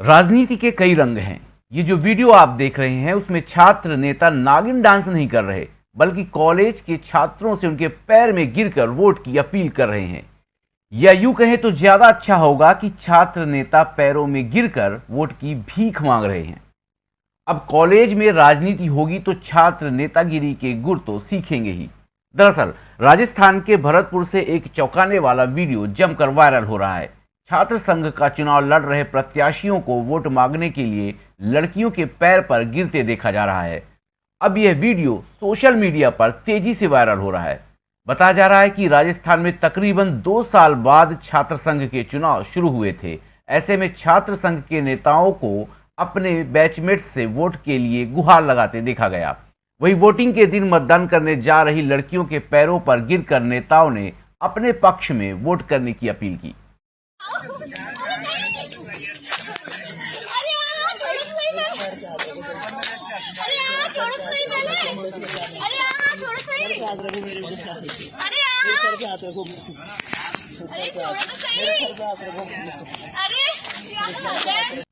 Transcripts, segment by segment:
राजनीति के कई रंग हैं। ये जो वीडियो आप देख रहे हैं, उसमें छात्र नेता नागिन डांस नहीं कर रहे, बल्कि कॉलेज के छात्रों से उनके पैर में गिरकर वोट की अपील कर रहे हैं। या यूँ कहें तो ज़्यादा अच्छा होगा कि छात्र नेता पैरों में गिरकर वोट की भीख मांग रहे हैं। अब कॉलेज में राजनीति होगी तो छात्र नेतागिरी के गुर तो सीखेंगे ही। दरअसल, राजस्थान के भरतपुर से एक चौंकाने वाला वीडियो जमकर वायरल हो रहा है। छात्र संघ का चुनाव लड़ रहे प्रत्याशियों को वोट मांगने के लिए लड़कियों के पैर पर गिरते देखा जा रहा है। अब यह वीडियो सोशल मीडिया पर तेज़ी से वायरल हो रहा है। बताया जा रहा है कि राजस्थान में तकरीबन दो साल बाद छात्र संघ के चुनाव शुरू हुए थे। ऐसे में छात्र संघ के नेताओं को अपने बैचमेट से वोट के लिए गुहार लगाते देखा गया। वही वोटिंग के दिन मतदान करने जा रही लड़कियों के पैरों पर गिरकर नेताओं ने अपने पक्ष में वोट करने की अपील की।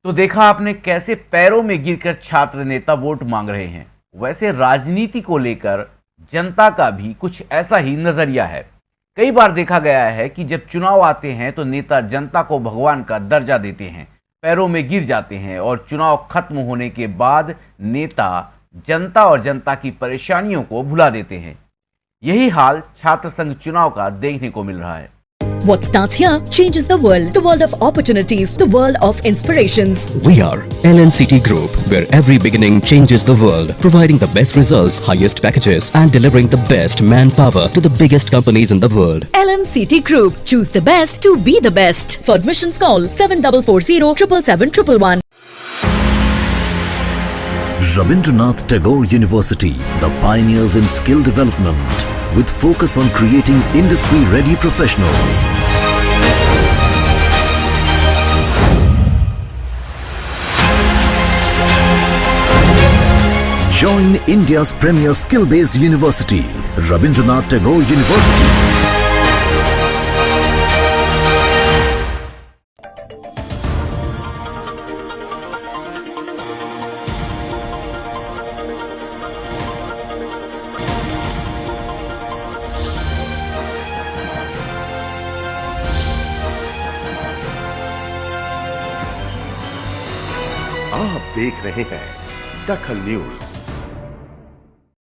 तो देखा आपने कैसे पैरों में गिरकर छात्र नेता वोट मांग रहे हैं। वैसे राजनीति को लेकर जनता का भी कुछ ऐसा ही नज़रिया है। कई बार देखा गया है कि जब चुनाव आते हैं तो नेता जनता को भगवान का दर्जा देते हैं, पैरों में गिर जाते हैं और चुनाव खत्म होने के बाद नेता जनता और जनता की परेशानियों को भुला देते हैं। यही हाल छात्र संघ चुनाव का देखने को मिल रहा है। What starts here changes the world. The world of opportunities. The world of inspirations. We are LNCT Group, where every beginning changes the world, providing the best results, highest packages, and delivering the best manpower to the biggest companies in the world. LNCT Group. Choose the best to be the best. For admissions call 7440 777 Rabindranath Tagore University, the pioneers in skill development, with focus on creating industry-ready professionals. Join India's premier skill-based university, Rabindranath Tagore University. आप देख रहे हैं दखल news.